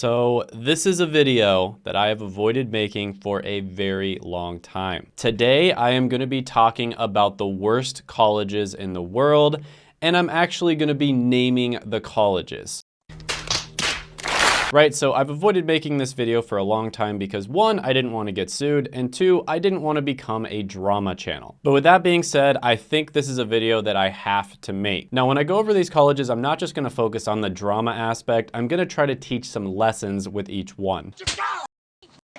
So this is a video that I have avoided making for a very long time. Today, I am gonna be talking about the worst colleges in the world, and I'm actually gonna be naming the colleges. Right, so I've avoided making this video for a long time because one, I didn't want to get sued, and two, I didn't want to become a drama channel. But with that being said, I think this is a video that I have to make. Now, when I go over these colleges, I'm not just going to focus on the drama aspect, I'm going to try to teach some lessons with each one.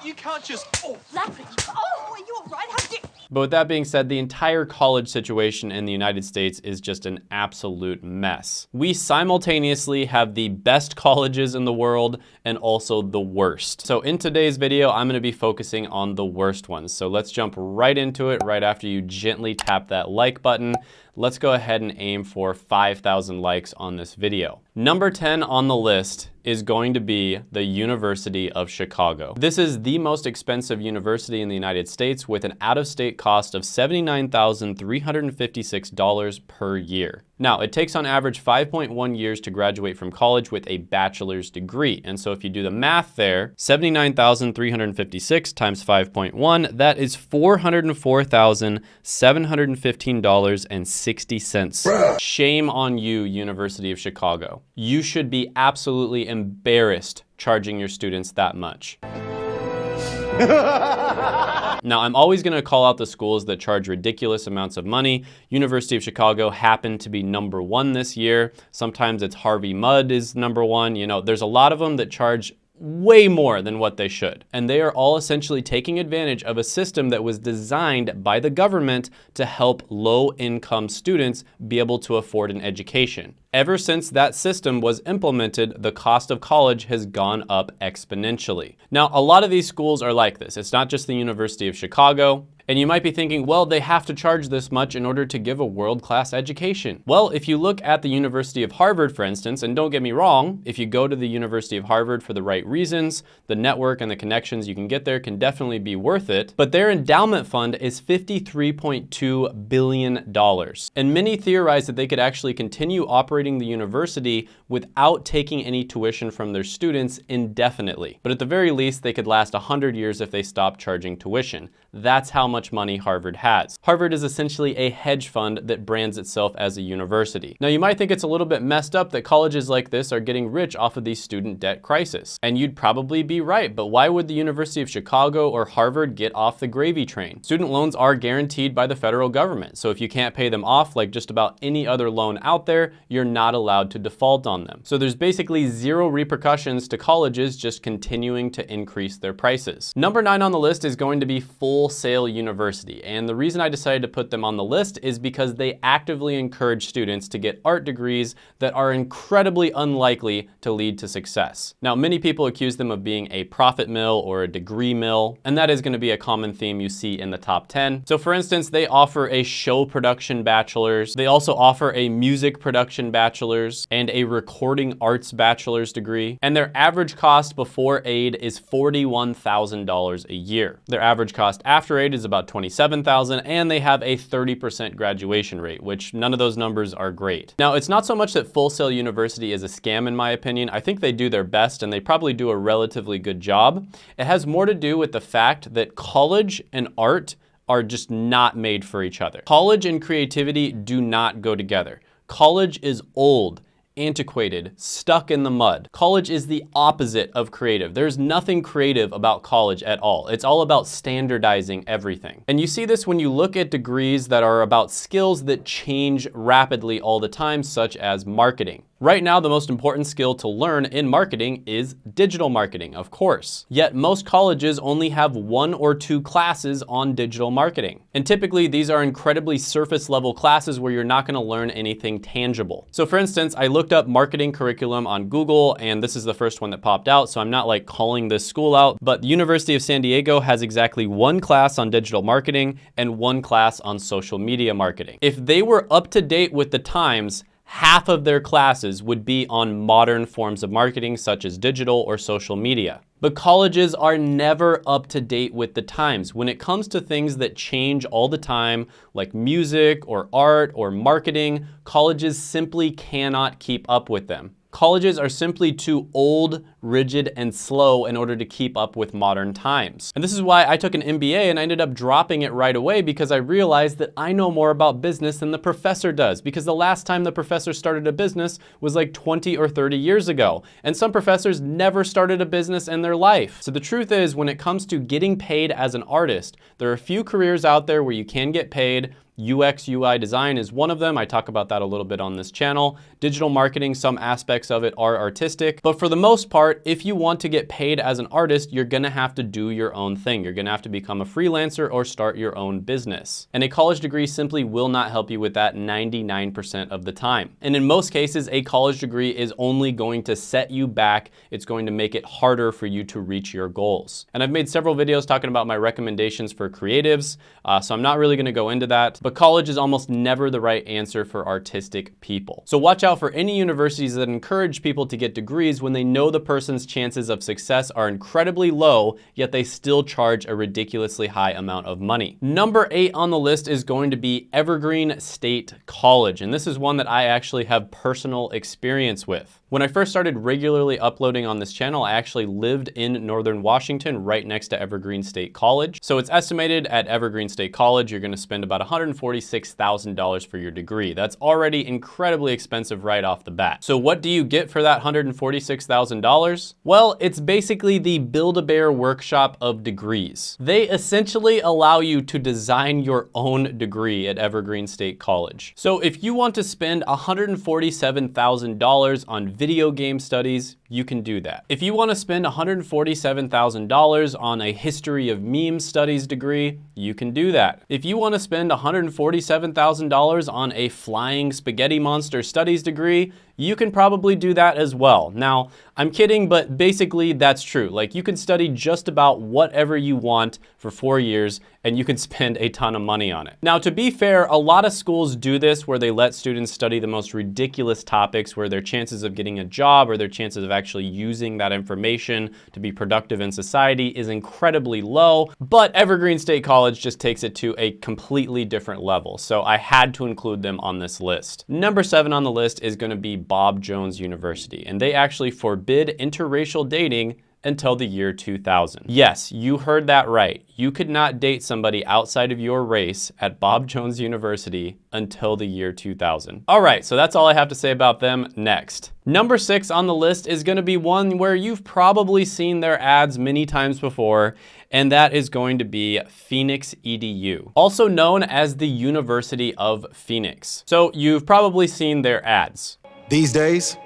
You can't just. Oh. Oh, are you alright? How did But with that being said, the entire college situation in the United States is just an absolute mess. We simultaneously have the best colleges in the world and also the worst. So in today's video, I'm gonna be focusing on the worst ones. So let's jump right into it right after you gently tap that like button. Let's go ahead and aim for 5,000 likes on this video. Number 10 on the list is going to be the University of Chicago. This is the most expensive university in the United States with an out-of-state cost of $79,356 per year. Now, it takes on average 5.1 years to graduate from college with a bachelor's degree. And so if you do the math there, 79,356 times 5.1, that is $404,715.60. Shame on you, University of Chicago. You should be absolutely embarrassed charging your students that much. now, I'm always gonna call out the schools that charge ridiculous amounts of money. University of Chicago happened to be number one this year. Sometimes it's Harvey Mudd is number one. You know, there's a lot of them that charge way more than what they should. And they are all essentially taking advantage of a system that was designed by the government to help low income students be able to afford an education. Ever since that system was implemented, the cost of college has gone up exponentially. Now, a lot of these schools are like this. It's not just the University of Chicago. And you might be thinking, well, they have to charge this much in order to give a world-class education. Well, if you look at the University of Harvard, for instance, and don't get me wrong, if you go to the University of Harvard for the right reasons, the network and the connections you can get there can definitely be worth it, but their endowment fund is $53.2 billion. And many theorize that they could actually continue operating the university without taking any tuition from their students indefinitely. But at the very least, they could last 100 years if they stopped charging tuition. That's how much money Harvard has. Harvard is essentially a hedge fund that brands itself as a university. Now you might think it's a little bit messed up that colleges like this are getting rich off of the student debt crisis. And you'd probably be right, but why would the University of Chicago or Harvard get off the gravy train? Student loans are guaranteed by the federal government. So if you can't pay them off like just about any other loan out there, you're not allowed to default on them. So there's basically zero repercussions to colleges just continuing to increase their prices. Number nine on the list is going to be Full Sail University. And the reason I decided to put them on the list is because they actively encourage students to get art degrees that are incredibly unlikely to lead to success. Now, many people accuse them of being a profit mill or a degree mill, and that is gonna be a common theme you see in the top 10. So for instance, they offer a show production bachelor's. They also offer a music production bachelor's and a recording arts bachelor's degree. And their average cost before aid is $41,000 a year. Their average cost after aid is about 27,000 and they have a 30% graduation rate, which none of those numbers are great. Now, it's not so much that Full Sail University is a scam in my opinion. I think they do their best and they probably do a relatively good job. It has more to do with the fact that college and art are just not made for each other. College and creativity do not go together. College is old antiquated, stuck in the mud. College is the opposite of creative. There's nothing creative about college at all. It's all about standardizing everything. And you see this when you look at degrees that are about skills that change rapidly all the time, such as marketing. Right now, the most important skill to learn in marketing is digital marketing, of course. Yet most colleges only have one or two classes on digital marketing. And typically these are incredibly surface level classes where you're not gonna learn anything tangible. So for instance, I looked up marketing curriculum on Google and this is the first one that popped out. So I'm not like calling this school out, but the University of San Diego has exactly one class on digital marketing and one class on social media marketing. If they were up to date with the times, half of their classes would be on modern forms of marketing such as digital or social media. But colleges are never up to date with the times. When it comes to things that change all the time, like music or art or marketing, colleges simply cannot keep up with them. Colleges are simply too old, rigid, and slow in order to keep up with modern times. And this is why I took an MBA and I ended up dropping it right away because I realized that I know more about business than the professor does because the last time the professor started a business was like 20 or 30 years ago. And some professors never started a business in their life. So the truth is when it comes to getting paid as an artist, there are a few careers out there where you can get paid UX, UI design is one of them. I talk about that a little bit on this channel. Digital marketing, some aspects of it are artistic. But for the most part, if you want to get paid as an artist, you're gonna have to do your own thing. You're gonna have to become a freelancer or start your own business. And a college degree simply will not help you with that 99% of the time. And in most cases, a college degree is only going to set you back. It's going to make it harder for you to reach your goals. And I've made several videos talking about my recommendations for creatives, uh, so I'm not really gonna go into that. But but college is almost never the right answer for artistic people. So watch out for any universities that encourage people to get degrees when they know the person's chances of success are incredibly low, yet they still charge a ridiculously high amount of money. Number eight on the list is going to be Evergreen State College, and this is one that I actually have personal experience with. When I first started regularly uploading on this channel, I actually lived in Northern Washington, right next to Evergreen State College. So it's estimated at Evergreen State College, you're gonna spend about $146,000 for your degree. That's already incredibly expensive right off the bat. So what do you get for that $146,000? Well, it's basically the Build-A-Bear workshop of degrees. They essentially allow you to design your own degree at Evergreen State College. So if you want to spend $147,000 on video game studies, you can do that. If you wanna spend $147,000 on a history of meme studies degree, you can do that. If you wanna spend $147,000 on a flying spaghetti monster studies degree, you can probably do that as well. Now, I'm kidding, but basically that's true. Like you can study just about whatever you want for four years and you can spend a ton of money on it. Now, to be fair, a lot of schools do this where they let students study the most ridiculous topics where their chances of getting a job or their chances of actually using that information to be productive in society is incredibly low, but Evergreen State College just takes it to a completely different level. So I had to include them on this list. Number seven on the list is gonna be Bob Jones University, and they actually forbid interracial dating until the year 2000. Yes, you heard that right. You could not date somebody outside of your race at Bob Jones University until the year 2000. All right, so that's all I have to say about them next. Number six on the list is gonna be one where you've probably seen their ads many times before, and that is going to be Phoenix EDU, also known as the University of Phoenix. So you've probably seen their ads. These days,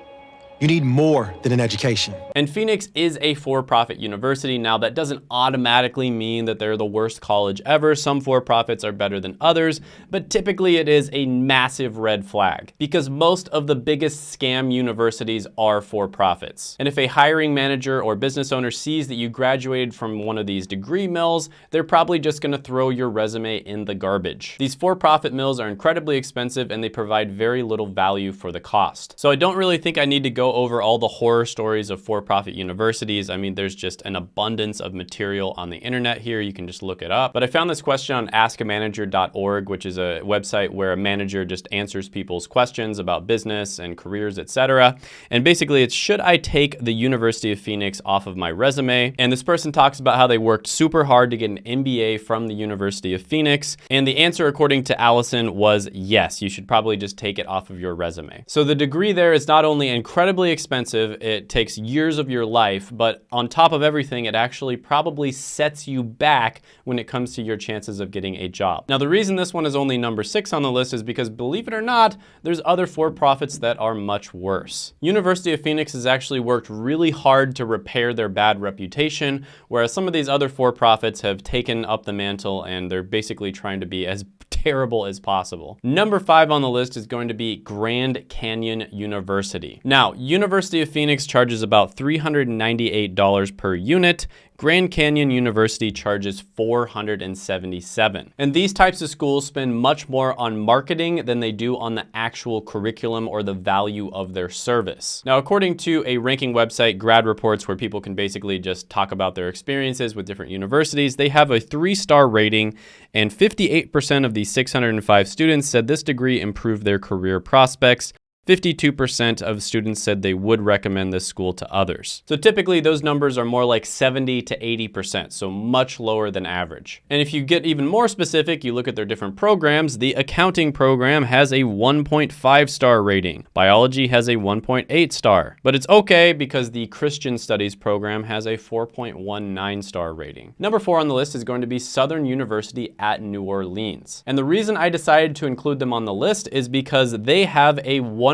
you need more than an education. And Phoenix is a for-profit university. Now that doesn't automatically mean that they're the worst college ever. Some for-profits are better than others, but typically it is a massive red flag because most of the biggest scam universities are for-profits. And if a hiring manager or business owner sees that you graduated from one of these degree mills, they're probably just gonna throw your resume in the garbage. These for-profit mills are incredibly expensive and they provide very little value for the cost. So I don't really think I need to go over all the horror stories of for-profit universities. I mean, there's just an abundance of material on the internet here. You can just look it up. But I found this question on askamanager.org, which is a website where a manager just answers people's questions about business and careers, etc. And basically it's, should I take the University of Phoenix off of my resume? And this person talks about how they worked super hard to get an MBA from the University of Phoenix. And the answer, according to Alison, was yes, you should probably just take it off of your resume. So the degree there is not only incredibly expensive, it takes years of your life, but on top of everything, it actually probably sets you back when it comes to your chances of getting a job. Now, the reason this one is only number six on the list is because believe it or not, there's other for-profits that are much worse. University of Phoenix has actually worked really hard to repair their bad reputation, whereas some of these other for-profits have taken up the mantle and they're basically trying to be as terrible as possible. Number five on the list is going to be Grand Canyon University. Now, University of Phoenix charges about $398 per unit. Grand Canyon University charges 477. And these types of schools spend much more on marketing than they do on the actual curriculum or the value of their service. Now, according to a ranking website, Grad Reports, where people can basically just talk about their experiences with different universities, they have a three-star rating and 58% of the 605 students said this degree improved their career prospects. 52% of students said they would recommend this school to others. So typically those numbers are more like 70 to 80%, so much lower than average. And if you get even more specific, you look at their different programs, the accounting program has a 1.5 star rating. Biology has a 1.8 star. But it's okay because the Christian Studies program has a 4.19 star rating. Number four on the list is going to be Southern University at New Orleans. And the reason I decided to include them on the list is because they have a 1%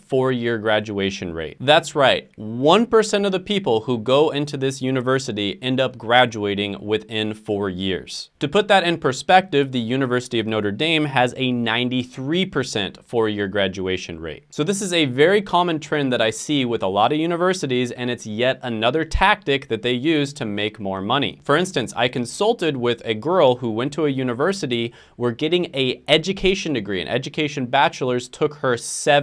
four-year graduation rate. That's right, 1% of the people who go into this university end up graduating within four years. To put that in perspective, the University of Notre Dame has a 93% four-year graduation rate. So this is a very common trend that I see with a lot of universities, and it's yet another tactic that they use to make more money. For instance, I consulted with a girl who went to a university where getting a education degree, an education bachelor's took her seven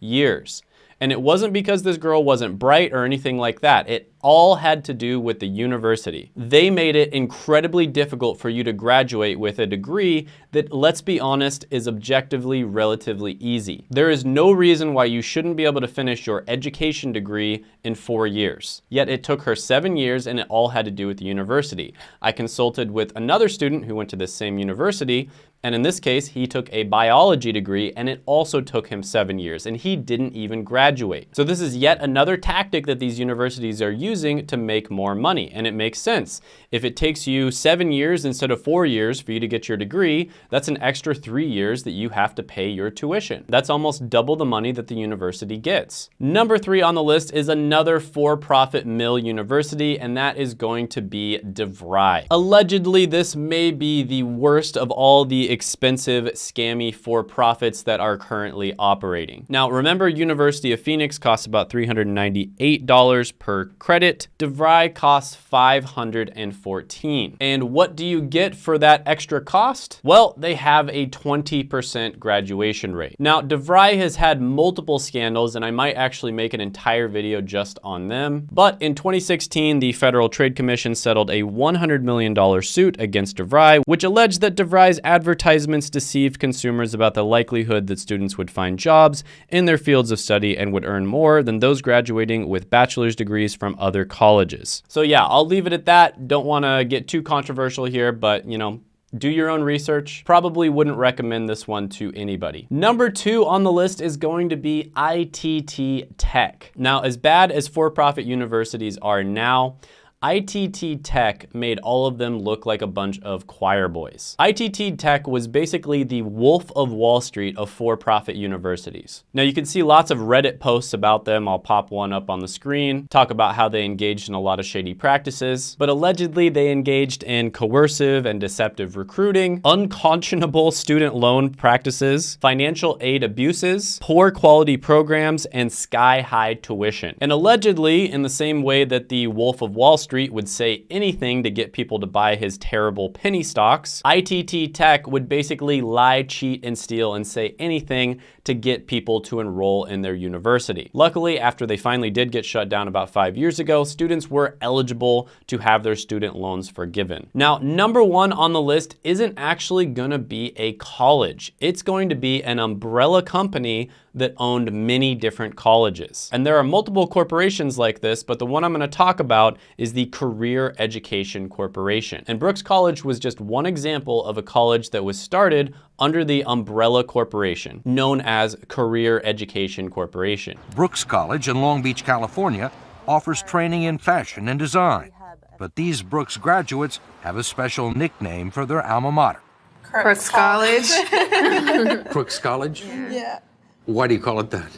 years. And it wasn't because this girl wasn't bright or anything like that. It all had to do with the university. They made it incredibly difficult for you to graduate with a degree that, let's be honest, is objectively relatively easy. There is no reason why you shouldn't be able to finish your education degree in four years. Yet it took her seven years and it all had to do with the university. I consulted with another student who went to this same university and in this case, he took a biology degree and it also took him seven years and he didn't even graduate. So this is yet another tactic that these universities are using to make more money. And it makes sense. If it takes you seven years instead of four years for you to get your degree, that's an extra three years that you have to pay your tuition. That's almost double the money that the university gets. Number three on the list is another for-profit mill university, and that is going to be DeVry. Allegedly, this may be the worst of all the expensive, scammy for-profits that are currently operating. Now, remember University of Phoenix costs about $398 per credit. DeVry costs 514. And what do you get for that extra cost? Well, they have a 20% graduation rate. Now, DeVry has had multiple scandals, and I might actually make an entire video just on them. But in 2016, the Federal Trade Commission settled a $100 million suit against DeVry, which alleged that DeVry's advertisements deceived consumers about the likelihood that students would find jobs in their fields of study and would earn more than those graduating with bachelor's degrees from other colleges. So yeah, I'll leave it at that. Don't want to get too controversial here, but you know, do your own research. Probably wouldn't recommend this one to anybody. Number two on the list is going to be ITT Tech. Now, as bad as for-profit universities are now, ITT Tech made all of them look like a bunch of choir boys. ITT Tech was basically the Wolf of Wall Street of for-profit universities. Now you can see lots of Reddit posts about them. I'll pop one up on the screen, talk about how they engaged in a lot of shady practices, but allegedly they engaged in coercive and deceptive recruiting, unconscionable student loan practices, financial aid abuses, poor quality programs, and sky-high tuition. And allegedly, in the same way that the Wolf of Wall Street Street would say anything to get people to buy his terrible penny stocks, ITT Tech would basically lie, cheat, and steal and say anything to get people to enroll in their university. Luckily, after they finally did get shut down about five years ago, students were eligible to have their student loans forgiven. Now, number one on the list isn't actually gonna be a college. It's going to be an umbrella company that owned many different colleges. And there are multiple corporations like this, but the one I'm gonna talk about is the Career Education Corporation. And Brooks College was just one example of a college that was started under the umbrella corporation known as Career Education Corporation. Brooks College in Long Beach, California offers training in fashion and design. But these Brooks graduates have a special nickname for their alma mater. Crooks College. Crooks College? yeah. Why do you call it that?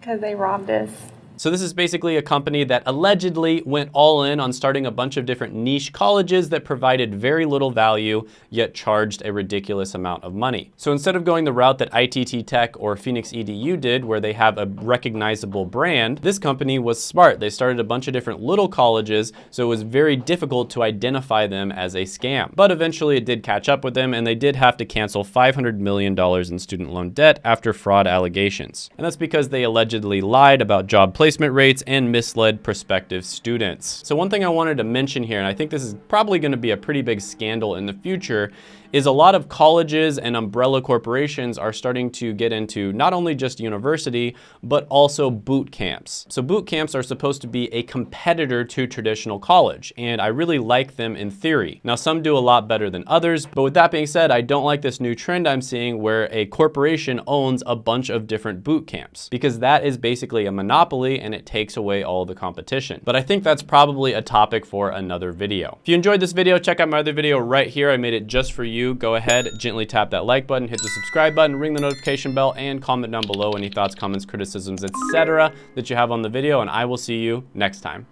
Because they robbed us. So this is basically a company that allegedly went all in on starting a bunch of different niche colleges that provided very little value, yet charged a ridiculous amount of money. So instead of going the route that ITT Tech or Phoenix EDU did, where they have a recognizable brand, this company was smart. They started a bunch of different little colleges, so it was very difficult to identify them as a scam. But eventually it did catch up with them, and they did have to cancel $500 million in student loan debt after fraud allegations. And that's because they allegedly lied about job placement placement rates and misled prospective students. So one thing I wanted to mention here, and I think this is probably gonna be a pretty big scandal in the future, is a lot of colleges and umbrella corporations are starting to get into not only just university, but also boot camps. So boot camps are supposed to be a competitor to traditional college, and I really like them in theory. Now, some do a lot better than others, but with that being said, I don't like this new trend I'm seeing where a corporation owns a bunch of different boot camps, because that is basically a monopoly and it takes away all the competition. But I think that's probably a topic for another video. If you enjoyed this video, check out my other video right here. I made it just for you. Go ahead, gently tap that like button, hit the subscribe button, ring the notification bell, and comment down below any thoughts, comments, criticisms, etc. that you have on the video, and I will see you next time.